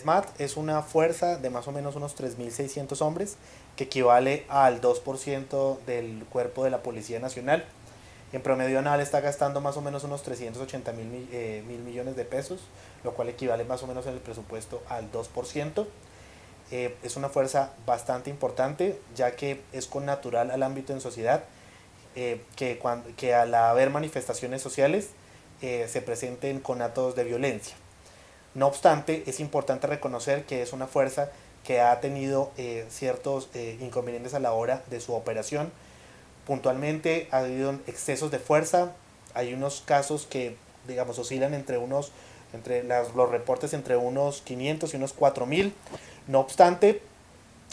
SMAT es una fuerza de más o menos unos 3.600 hombres, que equivale al 2% del cuerpo de la Policía Nacional. En promedio anual está gastando más o menos unos 380 mil, eh, mil millones de pesos, lo cual equivale más o menos en el presupuesto al 2%. Eh, es una fuerza bastante importante, ya que es con natural al ámbito en sociedad, eh, que, cuando, que al haber manifestaciones sociales se presenten con actos de violencia. No obstante, es importante reconocer que es una fuerza que ha tenido eh, ciertos eh, inconvenientes a la hora de su operación. Puntualmente ha habido excesos de fuerza, hay unos casos que digamos oscilan entre unos, entre los reportes entre unos 500 y unos 4000. No obstante,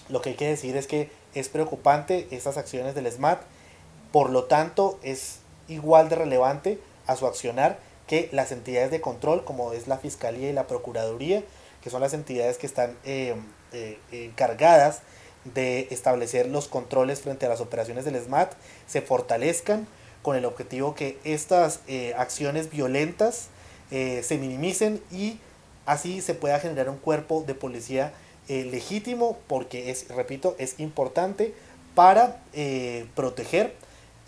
lo que hay que decir es que es preocupante estas acciones del SMAT, por lo tanto es igual de relevante a su accionar que las entidades de control, como es la Fiscalía y la Procuraduría, que son las entidades que están eh, eh, encargadas de establecer los controles frente a las operaciones del SMAT, se fortalezcan con el objetivo que estas eh, acciones violentas se minimicen y así se pueda generar un cuerpo de policía legítimo, porque es, repito, es importante para proteger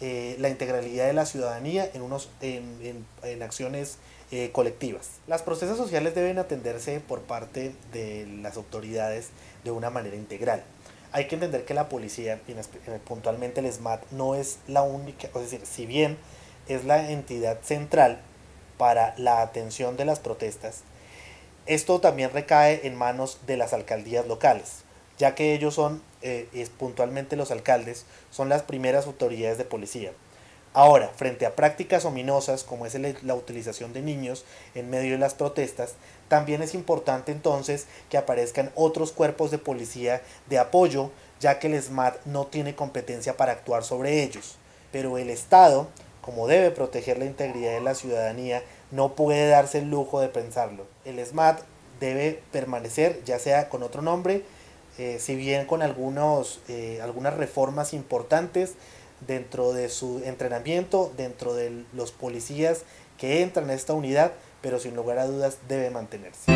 eh, la integralidad de la ciudadanía en, unos, en, en, acciones eh, colectivas. Las protestas sociales deben atenderse por parte de las autoridades de una manera integral. Hay que entender que la policía, puntualmente el SMAT, no es la única, es decir, si bien es la entidad central para la atención de las protestas, esto también recae en manos de las alcaldías locales ya que ellos son, eh, es puntualmente los alcaldes, son las primeras autoridades de policía. Ahora, frente a prácticas ominosas como es la utilización de niños en medio de las protestas, también es importante entonces que aparezcan otros cuerpos de policía de apoyo, ya que el SMAT no tiene competencia para actuar sobre ellos. Pero el Estado, como debe proteger la integridad de la ciudadanía, no puede darse el lujo de pensarlo. El SMAT debe permanecer, ya sea con otro nombre, eh, si bien con algunos, eh, algunas reformas importantes dentro de su entrenamiento, dentro de los policías que entran a esta unidad, pero sin lugar a dudas debe mantenerse.